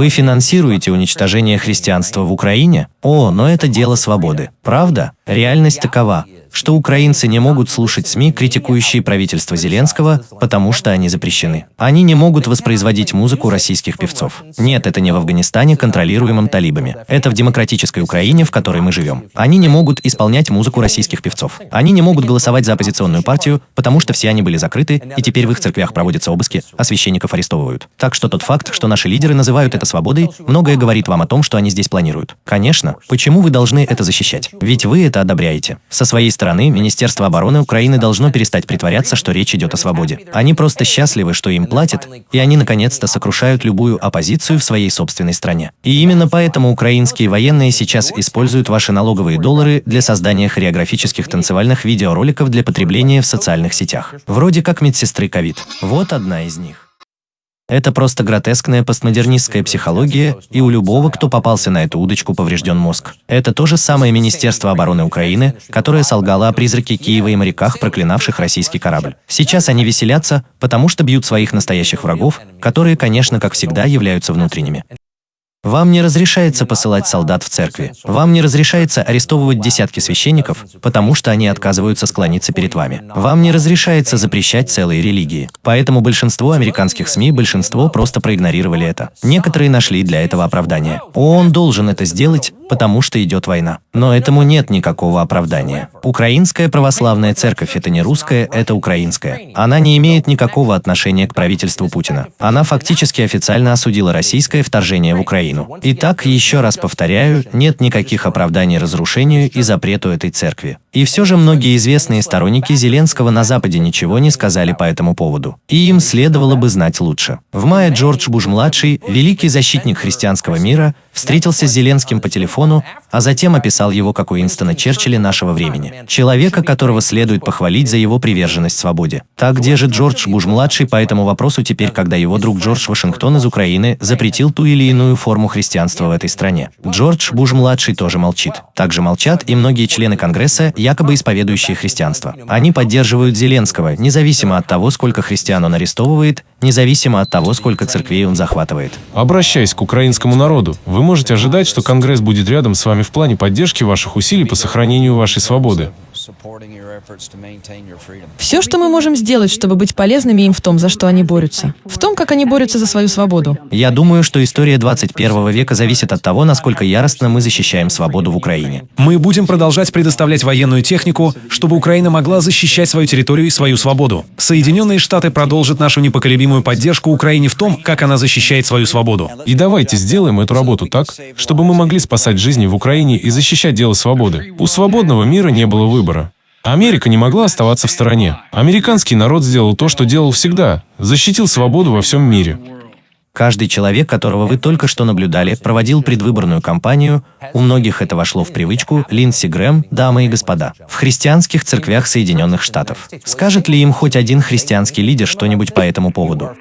Вы финансируете уничтожение христианства в Украине? О, но это дело свободы. Правда? Реальность такова что украинцы не могут слушать СМИ, критикующие правительство Зеленского, потому что они запрещены. Они не могут воспроизводить музыку российских певцов. Нет, это не в Афганистане, контролируемом талибами. Это в демократической Украине, в которой мы живем. Они не могут исполнять музыку российских певцов. Они не могут голосовать за оппозиционную партию, потому что все они были закрыты, и теперь в их церквях проводятся обыски, а священников арестовывают. Так что тот факт, что наши лидеры называют это свободой, многое говорит вам о том, что они здесь планируют. Конечно, почему вы должны это защищать? Ведь вы это одобряете. Со своей стороны, Министерство обороны Украины должно перестать притворяться, что речь идет о свободе. Они просто счастливы, что им платят, и они наконец-то сокрушают любую оппозицию в своей собственной стране. И именно поэтому украинские военные сейчас используют ваши налоговые доллары для создания хореографических танцевальных видеороликов для потребления в социальных сетях. Вроде как медсестры ковид. Вот одна из них. Это просто гротескная постмодернистская психология, и у любого, кто попался на эту удочку, поврежден мозг. Это то же самое Министерство обороны Украины, которое солгало о призраке Киева и моряках, проклинавших российский корабль. Сейчас они веселятся, потому что бьют своих настоящих врагов, которые, конечно, как всегда, являются внутренними. Вам не разрешается посылать солдат в церкви. Вам не разрешается арестовывать десятки священников, потому что они отказываются склониться перед вами. Вам не разрешается запрещать целые религии. Поэтому большинство американских СМИ, большинство просто проигнорировали это. Некоторые нашли для этого оправдание. ООН должен это сделать, потому что идет война. Но этому нет никакого оправдания. Украинская православная церковь – это не русская, это украинская. Она не имеет никакого отношения к правительству Путина. Она фактически официально осудила российское вторжение в Украину. Итак, еще раз повторяю, нет никаких оправданий разрушению и запрету этой церкви. И все же многие известные сторонники Зеленского на Западе ничего не сказали по этому поводу. И им следовало бы знать лучше. В мае Джордж Буш-младший, великий защитник христианского мира, встретился с Зеленским по телефону, а затем описал его как Уинстона Черчилля нашего времени. Человека, которого следует похвалить за его приверженность свободе. Так где же Джордж Буш-младший по этому вопросу теперь, когда его друг Джордж Вашингтон из Украины запретил ту или иную форму христианства в этой стране? Джордж Буш-младший тоже молчит. Также молчат и многие члены Конгресса, якобы исповедующие христианство. Они поддерживают Зеленского, независимо от того, сколько христиан он арестовывает, независимо от того, сколько церквей он захватывает. Обращаясь к украинскому народу, вы можете ожидать, что Конгресс будет рядом с вами в плане поддержки ваших усилий по сохранению вашей свободы. Все, что мы можем сделать, чтобы быть полезными им в том, за что они борются. В том, как они борются за свою свободу. Я думаю, что история 21 века зависит от того, насколько яростно мы защищаем свободу в Украине. Мы будем продолжать предоставлять военную технику, чтобы Украина могла защищать свою территорию и свою свободу. Соединенные Штаты продолжат нашу непоколебимую поддержку Украине в том, как она защищает свою свободу. И давайте сделаем эту работу так, чтобы мы могли спасать жизни в Украине и защищать дело свободы. У свободного мира не было выбора. Америка не могла оставаться в стороне. Американский народ сделал то, что делал всегда – защитил свободу во всем мире. Каждый человек, которого вы только что наблюдали, проводил предвыборную кампанию, у многих это вошло в привычку, Линдси Грэм, дамы и господа, в христианских церквях Соединенных Штатов. Скажет ли им хоть один христианский лидер что-нибудь по этому поводу?